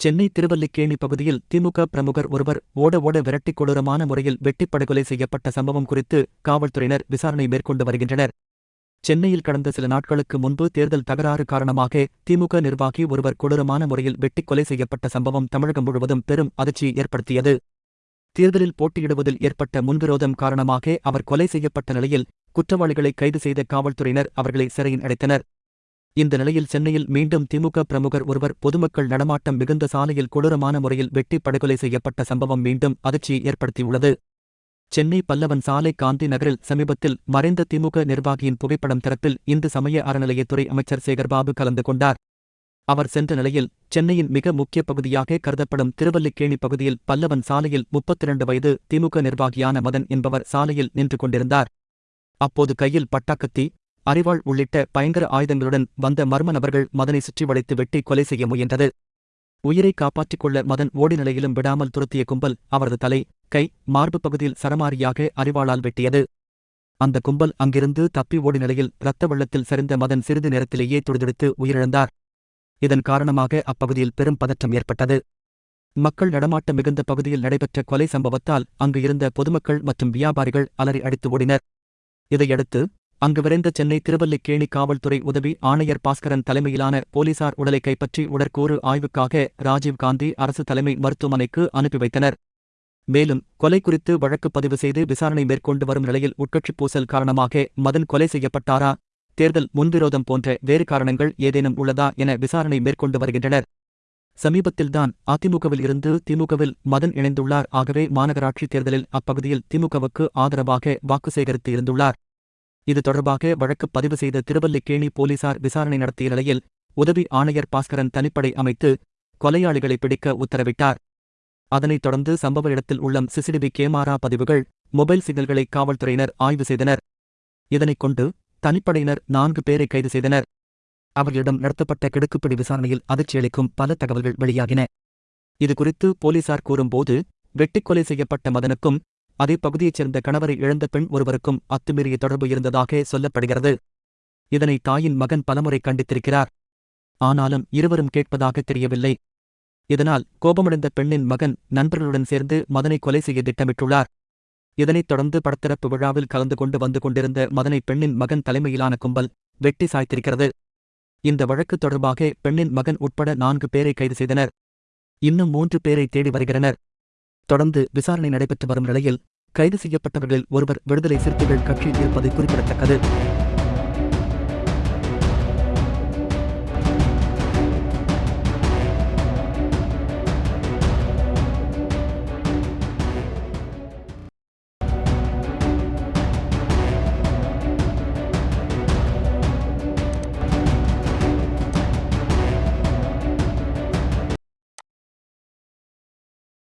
சென்னை திருவல்லிக்கேணி பகுதியில் திமுக பிரமுகர் ஒருவர் ஓட ஓட விரட்டி கொடூரமான முறையில் வெட்டிப் படுகொலை செய்யப்பட்ட சம்பவம் குறித்து காவல்துறையினர் விசாரணை மேற்கொண்டு வருகின்றனர். சென்னையில் கடந்த சில நாட்களுக்கு முன்பு தேர்தல் தகராறு காரணமாக திமுக நிர்வாகி ஒருவர் கொடூரமான முறையில் வெட்டிக் கொலை செய்யப்பட்ட சம்பவம் தமிழகம் முழுவதும் பெரும் அதிர்ச்சியை ஏற்படுத்தியது. தேர்தலில் போட்டியிடுவதில் ஏற்பட்ட முன்விரோதம் காரணமாக அவர் கொலை செய்யப்பட்ட நிலையில் குற்றவாளிகளை கைது செய்த காவல்துறையினர் அவர்களை சிறையில் அடைத்தனர். இந்த நிலையில் சென்னையில் மீண்டும் திமுக பிரமுகர் ஒருவர் பொதுமக்கள் நடமாட்டம் மிகுந்த சாலையில் கொடூரமான முறையில் வெட்டி படுகொலை செய்யப்பட்ட சம்பவம் மீண்டும் அதிர்ச்சியை ஏற்படுத்தியுள்ளது. சென்னை பல்லவன் சாலை காந்தி நகரில் சமீபத்தில் மறைந்த திமுக நிர்வாகியின் புகைப்படம் திறப்பில் இந்து சமய அறநிலையத்துறை அமைச்சர் சேகர்பாபு கலந்து கொண்டார். அவர் சென்ற நிலையில் சென்னையின் மிக முக்கிய பகுதியாக கருதப்படும் திருவல்லிக்கேணி பகுதியில் பல்லவன் சாலையில் முப்பத்திரண்டு வயது திமுக நிர்வாகியான மதன் என்பவர் சாலையில் நின்று கொண்டிருந்தார். அப்போது கையில் பட்டாக்கத்தி அரிவாள் உள்ளிட்ட பயங்கர ஆயுதங்களுடன் வந்த மர்ம நபர்கள் மதனை சுற்றி வளைத்து வெட்டி கொலை செய்ய முயன்றது. உயிரை காப்பாற்றிக் கொள்ள மதன் ஓடி நிலையிலும் விடாமல் துரத்திய கும்பல் அவரது தலை கை மார்பு பகுதியில் சரமாரியாக அரிவாளால் வெட்டியது. அந்த கும்பல் அங்கிருந்து தப்பி ஓடி நிலையில் இரத்த வெள்ளத்தில் சரிந்த மதன் சிறிது நேரத்திலேயே துடிதுடித்து உயிரிழந்தார். இதன் காரணமாக அப்பகுதியில் பெரும் பதற்றம் ஏற்பட்டது. மக்கள் நடமாட்டம் மிகுந்த பகுதியில் நடைபெற்ற கொலை சம்பவத்தால் அங்கு இருந்த பொதுமக்கள் மற்றும் வியாபாரிகள் அலறி அடித்து ஓடினர். இதையடுத்து அங்கு விரைந்த சென்னை திருவல்லிக்கேணி காவல்துறை உதவி ஆணையர் பாஸ்கரன் தலைமையிலான போலீசார் உடலை கைப்பற்றி உடற்கூறு ஆய்வுக்காக ராஜீவ்காந்தி அரசு தலைமை மருத்துவமனைக்கு அனுப்பி வைத்தனர். மேலும் கொலை குறித்து வழக்கு பதிவு செய்து விசாரணை மேற்கொண்டு வரும் நிலையில் உட்கட்சிப் பூசல் காரணமாக மதன் கொலை செய்யப்பட்டாரா? தேர்தல் முன்விரோதம் போன்ற வேறு காரணங்கள் ஏதேனும் உள்ளதா என விசாரணை மேற்கொண்டு வருகின்றனர். சமீபத்தில்தான் அதிமுகவில் இருந்து திமுகவில் மதன் இணைந்துள்ளார். ஆகவே மாநகராட்சி தேர்தலில் அப்பகுதியில் திமுகவுக்கு ஆதரவாக வாக்கு சேகரித்து இருந்துள்ளார். இது தொடர்பாக வழக்கு பதிவு செய்த திருவல்லிக்கேணி போலீசார் விசாரணை நடத்திய நிலையில் உதவி ஆணையர் பாஸ்கரன் தனிப்படை அமைத்து கொலையாளிகளை பிடிக்க உத்தரவிட்டார். அதனைத் தொடர்ந்து சம்பவ இடத்தில் உள்ள சிசிடிவி கேமரா பதிவுகள் மொபைல் சிக்னல்களை காவல்துறையினர் ஆய்வு செய்தனர். இதனைக் கொண்டு தனிப்படையினர் நான்கு பேரை கைது செய்தனர். அவர்களிடம் நடத்தப்பட்ட கிடுக்குப்பிடி விசாரணையில் அதிர்ச்சியளிக்கும் பல தகவல்கள் வெளியாகின. இதுகுறித்து போலீசார் கூறும்போது வெட்டிக்கொலை செய்யப்பட்ட மதனுக்கும் அதே பகுதியைச் சேர்ந்த கணவரை இழந்த பெண் ஒருவருக்கும் அத்துமீறிய தொடர்பு இருந்ததாக சொல்லப்படுகிறது. இதனை தாயின் மகன் பலமுறை கண்டித்திருக்கிறார். ஆனாலும் இருவரும் கேட்பதாக தெரியவில்லை. இதனால் கோபமடைந்த பெண்ணின் மகன் நண்பர்களுடன் சேர்ந்து மதனை கொலை செய்ய திட்டமிட்டுள்ளார். இதனைத் தொடர்ந்து படத்திறப்பு விழாவில் கலந்து கொண்டு வந்து கொண்டிருந்த மதனை பெண்ணின் மகன் தலைமையிலான கும்பல் வெட்டி சாய்த்திருக்கிறது. இந்த வழக்கு தொடர்பாக பெண்ணின் மகன் உட்பட நான்கு பேரை கைது செய்தனர். இன்னும் மூன்று பேரை தேடி வருகிறனர். தொடர்ந்து விசாரணை நடைபெற்று வரும் நிலையில் கைது செய்யப்பட்டவர்களில் ஒருவர் விடுதலை சிறுத்தைகள் கட்சியில் இருப்பது குறிப்பிடத்தக்கது.